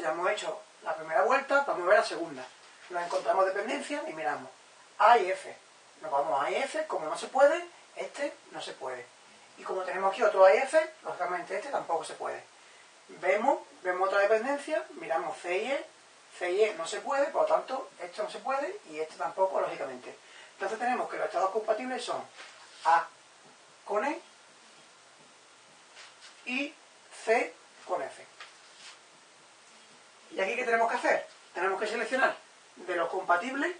Ya hemos hecho la primera vuelta, vamos a ver la segunda. Nos encontramos dependencia y miramos A y F. Nos vamos a A y F, como no se puede, este no se puede. Y como tenemos aquí otro A y F, lógicamente este tampoco se puede. Vemos, vemos otra dependencia, miramos C y E, C y E no se puede, por lo tanto, esto no se puede y este tampoco, lógicamente. Entonces tenemos que los estados compatibles son A con E y C con F. ¿Y aquí qué tenemos que hacer? Tenemos que seleccionar de los compatibles,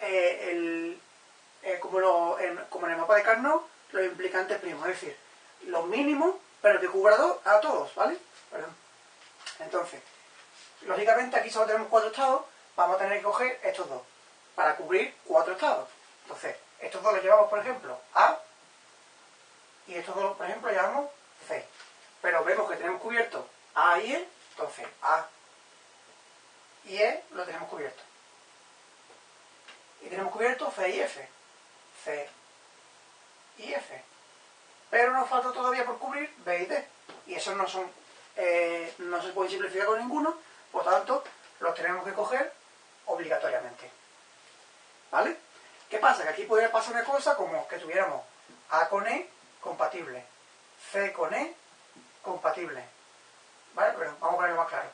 eh, el, eh, como, en, como, en, el mapa de Carnot, los implicantes primos, es decir, los mínimos, pero que cubra a todos, ¿vale? Perdón. Entonces, lógicamente aquí solo tenemos cuatro estados, vamos a tener que coger estos dos, para cubrir cuatro estados. Entonces, estos dos los llevamos, por ejemplo, A, y estos dos, por ejemplo, llevamos C. Pero vemos que tenemos cubierto A y E, entonces A y E lo tenemos cubierto. Y tenemos cubierto C y F. C y F. Pero nos falta todavía por cubrir B y D. Y esos no son, eh, no se pueden simplificar con ninguno, por tanto, los tenemos que coger obligatoriamente. ¿Vale? ¿Qué pasa? Que aquí podría pasar una cosa como que tuviéramos A con E compatible, C con E compatible. ¿Vale? Pero vamos a ponerlo más claro.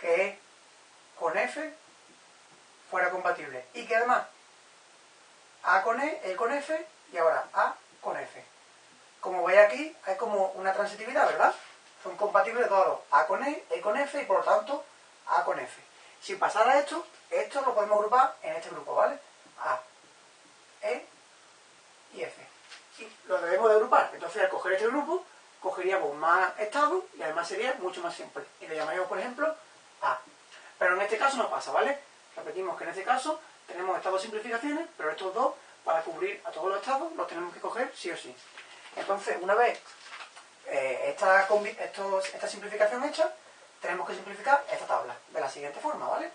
Que con F fuera compatible. Y que además A con E, E con F y ahora A con F. Como veis aquí, hay como una transitividad, ¿verdad? Son compatibles todos. A con E, E con F y por lo tanto A con F. Si pasara esto, esto lo podemos agrupar en este grupo, ¿vale? A, E y F. Y lo debemos de agrupar. Entonces al coger este grupo, cogeríamos más estados y además sería mucho más simple. Y le llamaríamos, por ejemplo, A. Pero en este caso no pasa, ¿vale? Repetimos que en este caso tenemos estas dos simplificaciones, pero estos dos, para cubrir a todos los estados, los tenemos que coger sí o sí. Entonces, una vez eh, esta, esta simplificación hecha, tenemos que simplificar esta tabla de la siguiente forma, ¿vale?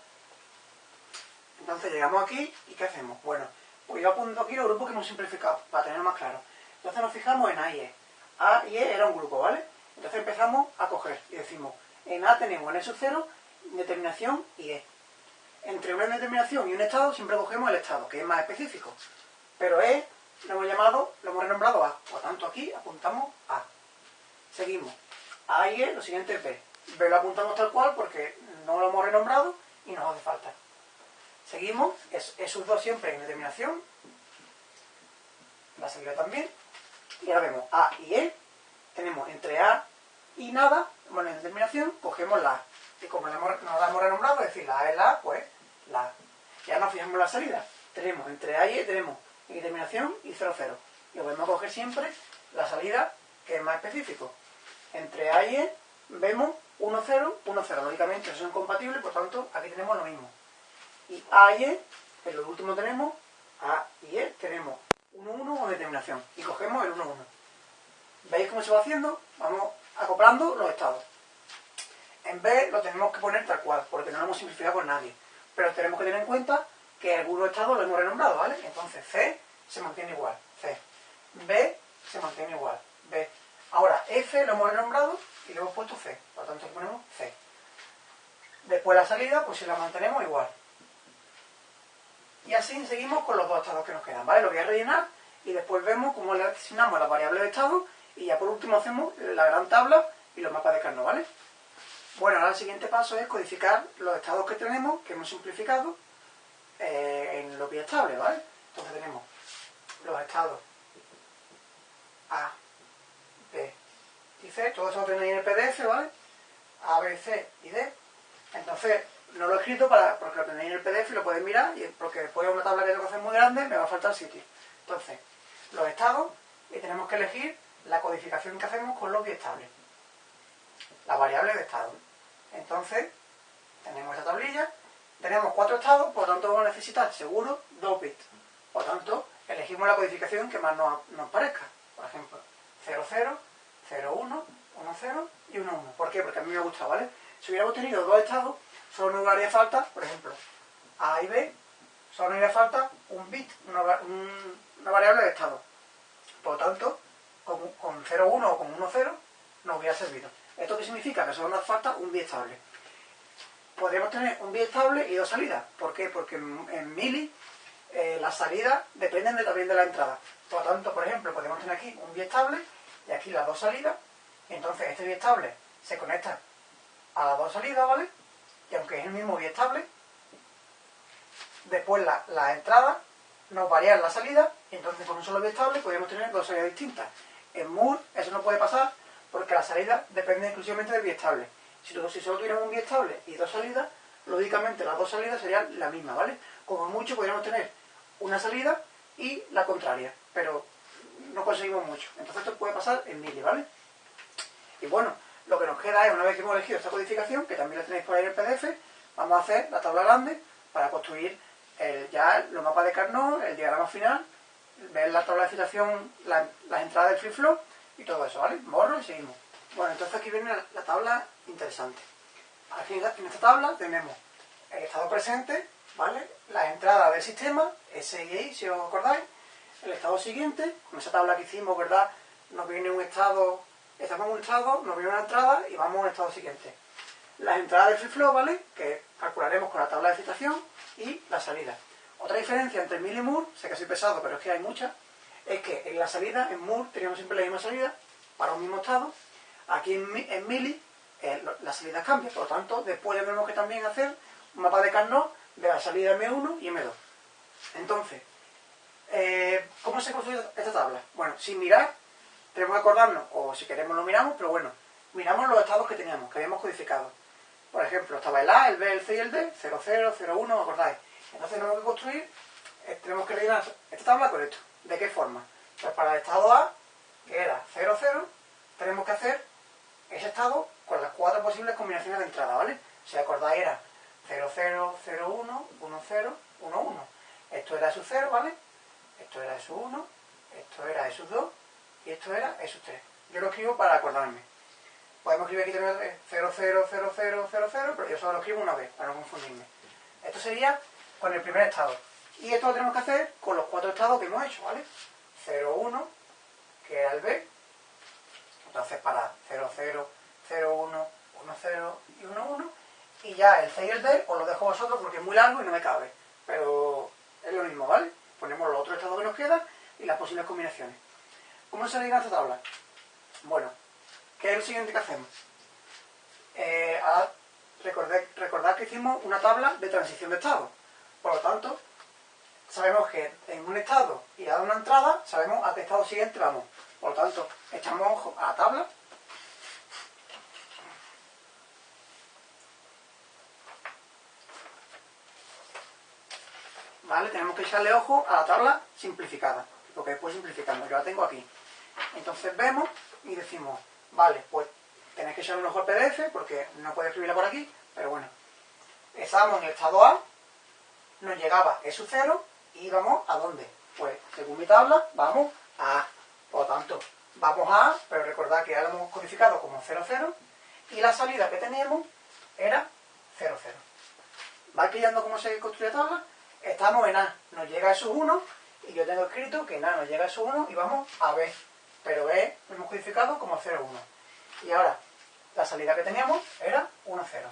Entonces llegamos aquí y ¿qué hacemos? Bueno, pues yo apunto aquí los grupos que hemos simplificado, para tenerlo más claro. Entonces nos fijamos en A y E. A y E era un grupo, ¿vale? Entonces empezamos a coger y decimos, en A tenemos en E sub 0, determinación y E. Entre una determinación y un estado siempre cogemos el estado, que es más específico. Pero E lo hemos llamado, lo hemos renombrado A. Por tanto aquí apuntamos A. Seguimos. A y E, lo siguiente es B. B lo apuntamos tal cual porque no lo hemos renombrado y nos hace falta. Seguimos, es, esos dos siempre en determinación. La salida también. Y ahora vemos A y E. Tenemos entre A y nada, bueno, en determinación, cogemos la A. Y como no la hemos renombrado, es decir, la A es la A, pues la A. Ya nos fijamos la salida. Tenemos entre A y E, tenemos en determinación y 0, 0. Y podemos coger siempre la salida que es más específico. Entre A y E vemos 1, 0, 1, 0. Lógicamente son compatibles, por tanto, aquí tenemos lo mismo. Y A y E, en lo último tenemos A y E, tenemos 1, 1 o determinación. Y cogemos el 1, 1. ¿Veis cómo se va haciendo? Vamos acoplando los estados. En B lo tenemos que poner tal cual, porque no lo hemos simplificado con nadie. Pero tenemos que tener en cuenta que algunos estados lo hemos renombrado, ¿vale? Entonces C se mantiene igual, C. B se mantiene igual, B. Ahora F lo hemos renombrado y le hemos puesto C. Por lo tanto ponemos C. Después la salida, pues si la mantenemos igual. Y así seguimos con los dos estados que nos quedan, ¿vale? Lo voy a rellenar y después vemos cómo le asignamos las variables de estado y ya por último hacemos la gran tabla y los mapas de Carnot, ¿vale? Bueno, ahora el siguiente paso es codificar los estados que tenemos, que hemos simplificado, eh, en lo estable, ¿vale? Entonces tenemos los estados A, B y C, todo eso lo tenéis en el PDF, ¿vale? A, B, C y D. Entonces, no lo he escrito para, porque lo tenéis en el PDF y lo podéis mirar, y porque después de una tabla que tengo que hacer muy grande, me va a faltar sitio. Entonces, los estados, y tenemos que elegir la codificación que hacemos con los biestables. La variable de estado. Entonces, tenemos esta tablilla, tenemos cuatro estados, por lo tanto vamos a necesitar seguro dos bits. Por lo tanto, elegimos la codificación que más nos, parezca. Por ejemplo, 00, 01, 10 y 11. ¿Por qué? Porque a mí me gusta, ¿vale? Si hubiéramos tenido dos estados, solo nos haría falta, por ejemplo, A y B, solo nos haría falta un bit, una, variable de estado. Por lo tanto, con, con 0,1 o con 1,0 nos hubiera servido. ¿Esto qué significa? Que solo nos falta un bit estable. podríamos tener un estable y dos salidas. ¿Por qué? Porque en, mili eh, las salidas dependen de, también de la entrada. Por lo tanto, por ejemplo, podemos tener aquí un estable y aquí las dos salidas. entonces este estable se conecta a las dos salidas, ¿vale? Y aunque es el mismo estable, después la, la entrada nos varían la salida y entonces con un solo estable podríamos tener dos salidas distintas. En Moore eso no puede pasar porque la salida depende exclusivamente del biestable. Si, si solo tuviéramos un biestable y dos salidas, lógicamente las dos salidas serían la misma, ¿vale? Como mucho podríamos tener una salida y la contraria, pero no conseguimos mucho. Entonces esto puede pasar en mili, ¿vale? Y bueno, lo que nos queda es, una vez que hemos elegido esta codificación, que también la tenéis por ahí en el PDF, vamos a hacer la tabla grande para construir ya los mapas de Carnot, el diagrama final, ver la tabla de citación, las entradas del free flow y todo eso, ¿vale? Borro y seguimos. Bueno, entonces aquí viene la, tabla interesante. Aquí en esta tabla tenemos el estado presente, ¿vale? Las entradas del sistema, S y I, si os acordáis. El estado siguiente, con esa tabla que hicimos, ¿verdad? Nos viene un estado, estamos en un estado, nos viene una entrada y vamos a un estado siguiente. Las entradas del free flow, ¿vale? Que calcularemos con la tabla de citación y la salida. Otra diferencia entre Mil y sé que soy pesado, pero es que hay muchas, es que en la salida, en Moore, teníamos siempre la misma salida para un mismo estado. Aquí en, en Mili, eh, la salida cambia, por lo tanto, después tenemos que también hacer un mapa de Carnot de la salida M1 y M2. Entonces, eh, ¿cómo se construye esta tabla? Bueno, sin mirar, tenemos que acordarnos, o si queremos lo miramos, pero bueno, miramos los estados que teníamos, que habíamos codificado. Por ejemplo, estaba el A, el B, el C y el D, 0, 0, 0, 1, ¿acordáis? Entonces tenemos que construir, eh, tenemos que rellenar esta tabla con esto. ¿De qué forma? Pues para el estado A, que era 0, 0, tenemos que hacer ese estado con las cuatro posibles combinaciones de entrada, ¿vale? Si acordáis era 0, 0, 0, 1, 1, 0, 1, 1. Esto era su 0, ¿vale? Esto era su 1, esto era su 2 y esto era su 3. Yo lo escribo para acordarme. Podemos escribir aquí también 0, 0, 0, 0, 0, 0, pero yo solo lo escribo una vez, para no confundirme. Esto sería con el primer estado. Y esto lo tenemos que hacer con los cuatro estados que hemos hecho, ¿vale? 0, 1, que era el B. Entonces para 0, 0, 0, 1, 1, 0 y 1, 1. Y ya el C y el D os lo dejo a vosotros porque es muy largo y no me cabe. Pero es lo mismo, ¿vale? Ponemos los otros estados que nos quedan y las posibles combinaciones. ¿Cómo se esta tabla? Bueno, ¿qué es lo siguiente que hacemos? Eh, recordad que hicimos una tabla de transición de estado. Por lo tanto, sabemos que en un estado y a una entrada, sabemos a qué estado siguiente vamos. Por lo tanto, echamos ojo a la tabla. ¿Vale? Tenemos que echarle ojo a la tabla simplificada, porque después simplificamos. Yo la tengo aquí. Entonces vemos y decimos, vale, pues tenéis que echarle un ojo al PDF, porque no puedo escribirla por aquí, pero bueno. Estamos en el estado A, nos llegaba eso cero y íbamos a dónde? Pues según mi tabla, vamos a A. Por lo tanto, vamos a A, pero recordad que ya lo hemos codificado como 0, 0 y la salida que teníamos era 0, 0. ¿Va pillando cómo se construye la tabla? Estamos en A, nos llega eso 1 y yo tengo escrito que en A nos llega eso 1 y vamos a B. Pero B lo hemos codificado como 0, 1. Y ahora, la salida que teníamos era 1, 0.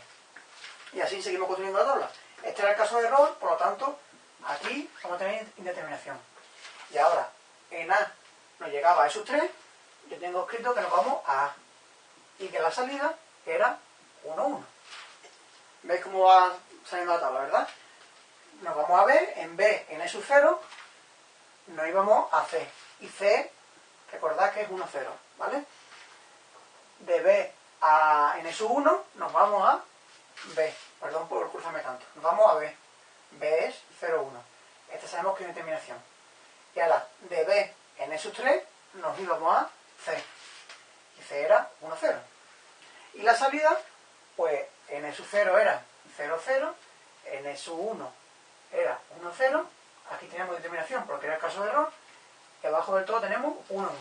Y así seguimos construyendo la tabla. Este era el caso de error, por lo tanto, aquí vamos a tener indeterminación. Y ahora, en A nos llegaba a esos 3, yo tengo escrito que nos vamos a A. Y que la salida era 1, 1. ¿Veis cómo va saliendo la tabla, verdad? Nos vamos a B, en B, en E 0, nos íbamos a C. Y C, recordad que es 1, 0, ¿vale? De B a en E 1 nos vamos a B. Perdón por cruzarme tanto. Nos vamos a B. B es 0, 1. Este sabemos que es determinación. Y ahora, de B en esos 3 nos íbamos a C. Y C era 1, 0. Y la salida, pues en esos 0 era 0, 0. En esos 1 era 1, 0. Aquí tenemos determinación porque era el caso de error. Y abajo del todo tenemos 1, 1.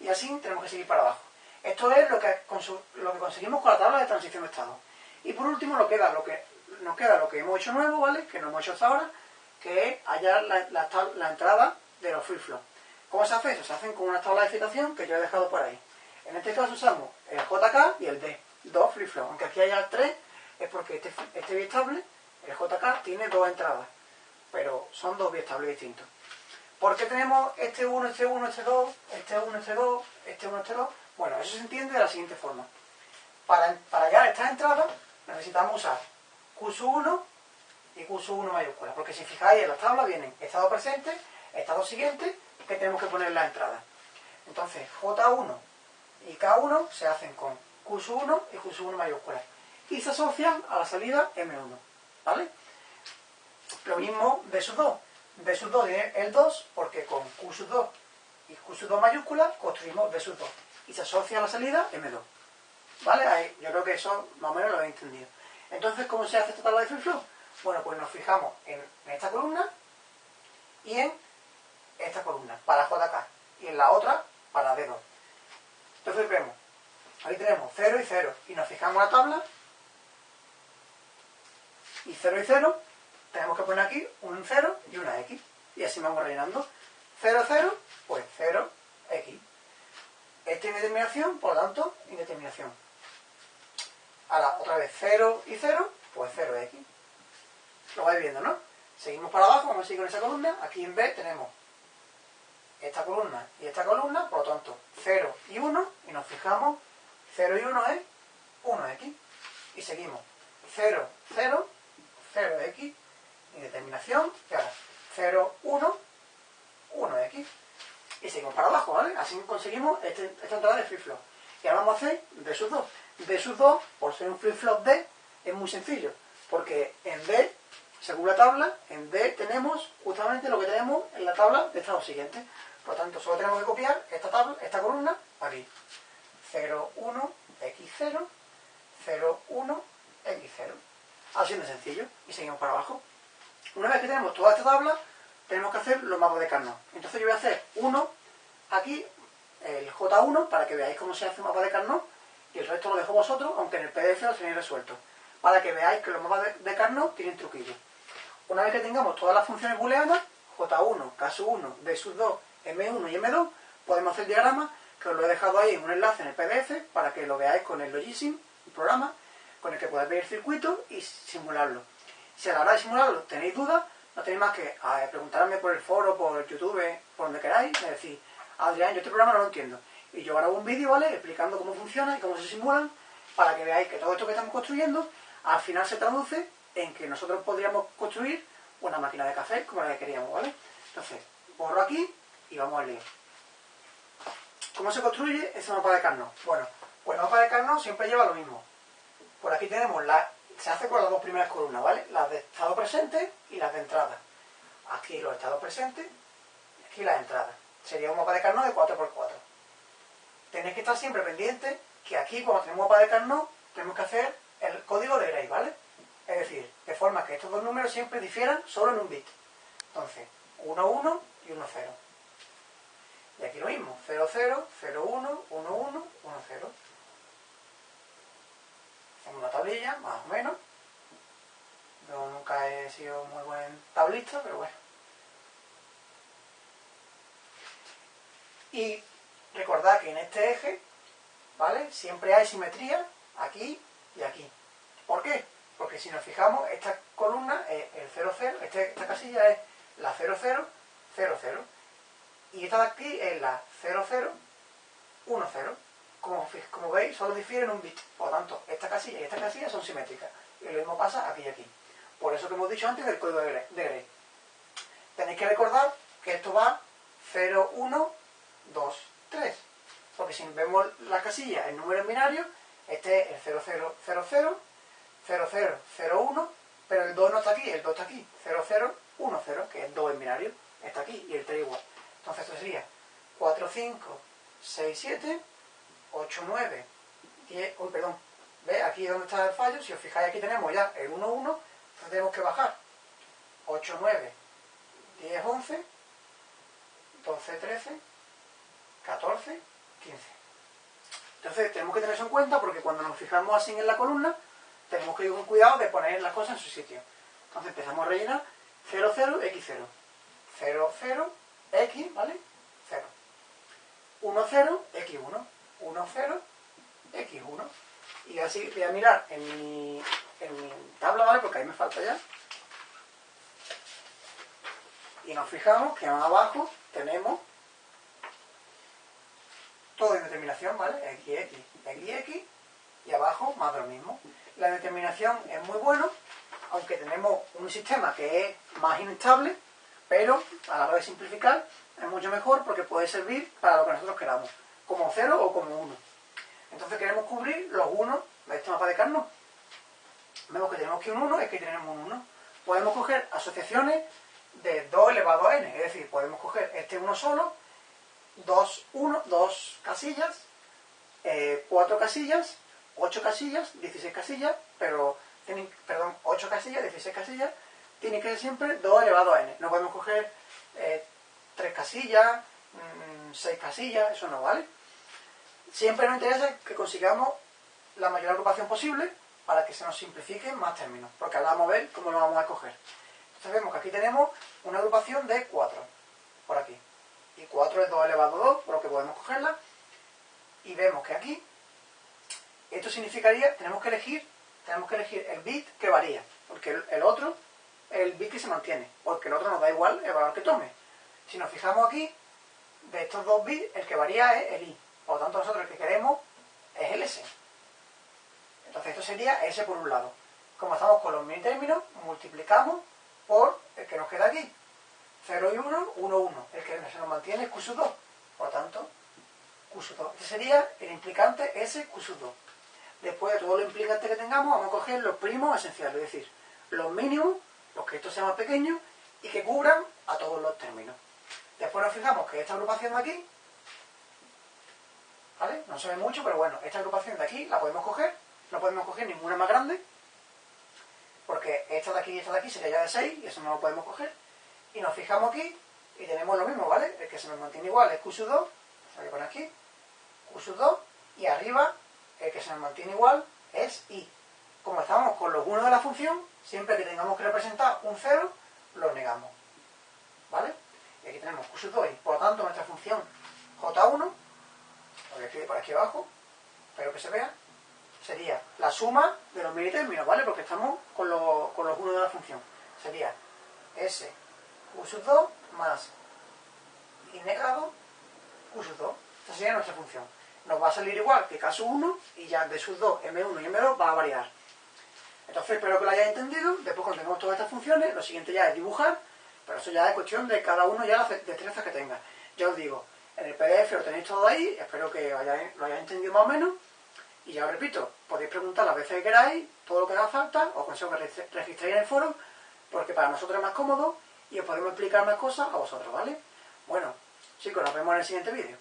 Y así tenemos que seguir para abajo. Esto es lo que conseguimos con la tabla de transición de estado. Y por último lo queda, lo que, nos queda lo que hemos hecho nuevo, ¿vale? Que no hemos hecho hasta ahora, que es hallar la, entrada de los free flow. ¿Cómo se hace eso? Se hacen con una tabla de citación que yo he dejado por ahí. En este caso usamos el JK y el D, dos free flow. Aunque aquí haya tres, es porque este, este biestable, el JK, tiene dos entradas, pero son dos biestables distintos. ¿Por qué tenemos este 1, este 1, este 2, este 1, este 2, este 1, este 2? Bueno, eso se entiende de la siguiente forma. Para, para hallar estas entradas necesitamos usar Q1 y Q1 mayúscula, porque si fijáis en las tablas vienen estado presente, estado siguiente, que tenemos que poner la entrada. Entonces, J1 y K1 se hacen con Q1 y Q1 mayúscula y se asocian a la salida M1. ¿Vale? Lo mismo B sub 2. B sub 2 tiene el 2 porque con Q sub 2 y Q sub 2 mayúscula construimos B sub 2 y se asocia a la salida M2. ¿Vale? Ahí, yo creo que eso más o menos lo habéis entendido. Entonces, ¿cómo se hace esta tabla de free flow? Bueno, pues nos fijamos en esta columna y en esta columna para JK y en la otra para D2. Entonces vemos, ahí tenemos 0 y 0 y nos fijamos en la tabla y 0 y 0 tenemos que poner aquí un 0 y una X y así vamos rellenando 0, 0, pues 0, X esta indeterminación, por lo tanto, indeterminación ahora otra vez 0 y 0 pues 0X lo vais viendo, ¿no? seguimos para abajo, vamos a seguir con esa columna aquí en B tenemos esta columna y esta columna, por lo tanto 0 y 1, y nos fijamos, 0 y 1 es 1x, y seguimos 0, 0, 0x, indeterminación, y ahora 0, 1, 1x, y seguimos para abajo, ¿vale? Así conseguimos este, esta entrada de flip-flop. Y ahora vamos a hacer D sub 2. D sub 2, por ser un flip-flop D, es muy sencillo, porque en D, según la tabla, en D tenemos justamente lo que tenemos en la tabla de estado siguiente. Por lo tanto, solo tenemos que copiar esta tabla, esta columna aquí. 0, 1, x0, 0, 1, x0. Así de sencillo. Y seguimos para abajo. Una vez que tenemos toda esta tabla, tenemos que hacer los mapas de Carnot. Entonces yo voy a hacer uno aquí, el J1, para que veáis cómo se hace un mapa de Carnot, y el resto lo dejo vosotros, aunque en el PDF lo tenéis resuelto, para que veáis que los mapas de Carnot tienen truquillos. Una vez que tengamos todas las funciones booleanas, J1, K1, B 2, M1 y M2, podemos hacer diagramas, que os lo he dejado ahí en un enlace en el PDF, para que lo veáis con el Logisim, un programa, con el que podéis ver el circuito y simularlo. Si a la hora de simularlo tenéis dudas, no tenéis más que preguntarme por el foro, por YouTube, por donde queráis, me decís, Adrián, yo este programa no lo entiendo. Y yo grabo un vídeo, ¿vale? Explicando cómo funciona y cómo se simulan, para que veáis que todo esto que estamos construyendo, al final se traduce en que nosotros podríamos construir una máquina de café como la que queríamos, ¿vale? Entonces, borro aquí y vamos a leer. ¿Cómo se construye ese mapa de Carnot? Bueno, pues el mapa de Carnot siempre lleva lo mismo. Por aquí tenemos la... Se hace con las dos primeras columnas, ¿vale? Las de estado presente y las de entrada. Aquí los estados presentes y aquí las entradas. Sería un mapa de Carnot de 4x4. Tenéis que estar siempre pendientes que aquí, cuando tenemos mapa de Carnot, tenemos que hacer el código de Gray, ¿vale? Es decir, de forma que estos dos números siempre difieran solo en un bit. Entonces, 1, 1 y 1, 0. Y aquí lo mismo, 0, 0, 0, 1, 1, 1, 1, 0. Hacemos una tablilla, más o menos. Yo nunca he sido muy buen tablista, pero bueno. Y recordad que en este eje, ¿vale? Siempre hay simetría aquí y aquí. ¿Por qué? Porque si nos fijamos, esta columna es el 0, 0, este, esta casilla es la 0, 0, 0, 0. Y esta de aquí es la 0, 0, 1, 0. Como, como veis, solo difieren un bit. Por lo tanto, esta casilla y esta casilla son simétricas. Y lo mismo pasa aquí y aquí. Por eso que hemos dicho antes del código de Gray. Tenéis que recordar que esto va 0, 1, 2, 3. Porque si vemos la casilla en número en binario, este es el 0, 0, 0, 0, 0, 0, 0, 1, pero el 2 no está aquí, el 2 está aquí, 0, 0, 1, 0, que es 2 en binario, está aquí, y el 3 igual. Entonces esto sería 4, 5, 6, 7, 8, 9, 10, uy, perdón, ¿ve? Aquí es donde está el fallo, si os fijáis aquí tenemos ya el 1, 1, entonces tenemos que bajar 8, 9, 10, 11, 12, 13, 14, 15. Entonces tenemos que tener eso en cuenta porque cuando nos fijamos así en la columna, tenemos que ir con cuidado de poner las cosas en su sitio. Entonces empezamos a rellenar 0, 0, x0. 0, 0, x, ¿vale? 0. 1, 0, x1. 1, 0, x1. Y así voy a mirar en mi, en tabla, ¿vale? Porque ahí me falta ya. Y nos fijamos que abajo tenemos determinación, ¿vale? X, X, X, X, y abajo más de lo mismo. La determinación es muy bueno, aunque tenemos un sistema que es más inestable, pero a la hora de simplificar es mucho mejor porque puede servir para lo que nosotros queramos, como 0 o como 1. Entonces queremos cubrir los 1 de este mapa de Carnot. Vemos que tenemos que un 1 es que tenemos un 1. Podemos coger asociaciones de 2 elevado a n, es decir, podemos coger este 1 solo, 2, 1, 2 casillas, 4 eh, casillas, 8 casillas, 16 casillas, pero tienen, perdón, 8 casillas, 16 casillas, tiene que ser siempre 2 elevado a n. No podemos coger eh, 3 casillas, 6 mm, casillas, eso no vale. Siempre nos interesa que consigamos la mayor agrupación posible para que se nos simplifiquen más términos, porque ahora vamos a ver cómo lo vamos a escoger. Entonces vemos que aquí tenemos una agrupación de 4, por aquí. Y 4 es 2 elevado a 2, por lo que podemos cogerla. Y vemos que aquí, esto significaría, tenemos que elegir, tenemos que elegir el bit que varía, porque el, otro es el bit que se mantiene, porque el otro nos da igual el valor que tome. Si nos fijamos aquí, de estos dos bits, el que varía es el i. Por lo tanto, nosotros el que queremos es el s. Entonces esto sería S por un lado. Como estamos con los mini términos, multiplicamos por el que nos queda aquí. 0 y 1, 1, 1. El que se nos mantiene es Q 2. Por tanto, Q 2. Este sería el implicante S Q 2. Después de todo lo implicante que tengamos, vamos a coger los primos esenciales, es decir, los mínimos, los que estos sean más pequeños, y que cubran a todos los términos. Después nos fijamos que esta agrupación de aquí, ¿vale? No se ve mucho, pero bueno, esta agrupación de aquí la podemos coger no podemos coger ninguna más grande, porque esta de aquí y esta de aquí sería ya de 6, y eso no lo podemos coger. Y nos fijamos aquí, y tenemos lo mismo, ¿vale? El que se nos mantiene igual es Q 2, voy a poner aquí, Q 2, y arriba, el que se nos mantiene igual es I. Como estamos con los 1 de la función, siempre que tengamos que representar un 0, lo negamos. ¿Vale? Y aquí tenemos Q 2 y por lo tanto nuestra función J1, lo voy a escribir por aquí abajo, espero que se vea, sería la suma de los términos, ¿vale? Porque estamos con, con los 1 de la función. Sería S Q sub 2 más I negado Q sub 2. Esta sería nuestra función. Nos va a salir igual que sub 1 y ya de sub 2, M1 y M2 va a variar. Entonces espero que lo hayáis entendido. Después cuando tengamos todas estas funciones, lo siguiente ya es dibujar, pero eso ya es cuestión de cada uno ya las destrezas que tenga. Ya os digo, en el PDF lo tenéis todo ahí, espero que lo hayáis entendido más o menos. Y ya os repito, podéis preguntar las veces que queráis, todo lo que haga falta, os consejo que registréis en el foro, porque para nosotros es más cómodo y os podemos explicar más cosas a vosotros, ¿vale? Bueno, chicos, nos vemos en el siguiente vídeo.